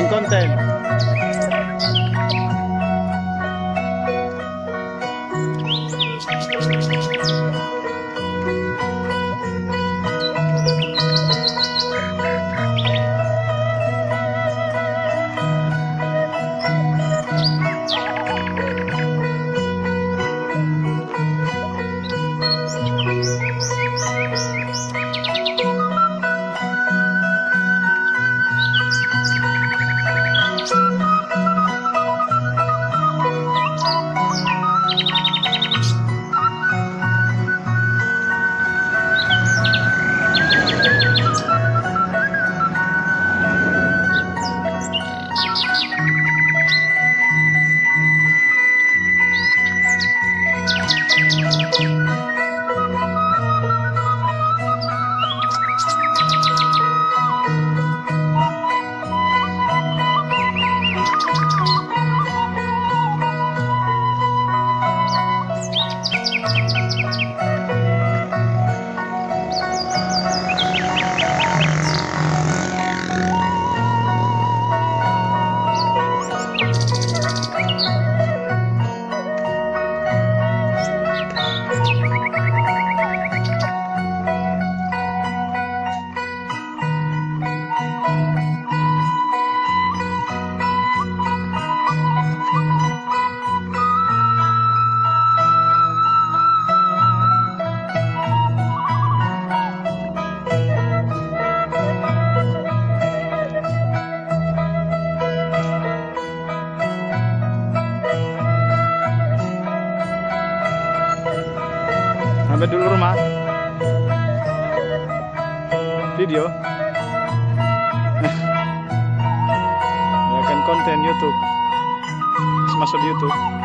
Making content. Sampai dulu rumah. Video. ya kan konten YouTube. Masuk YouTube.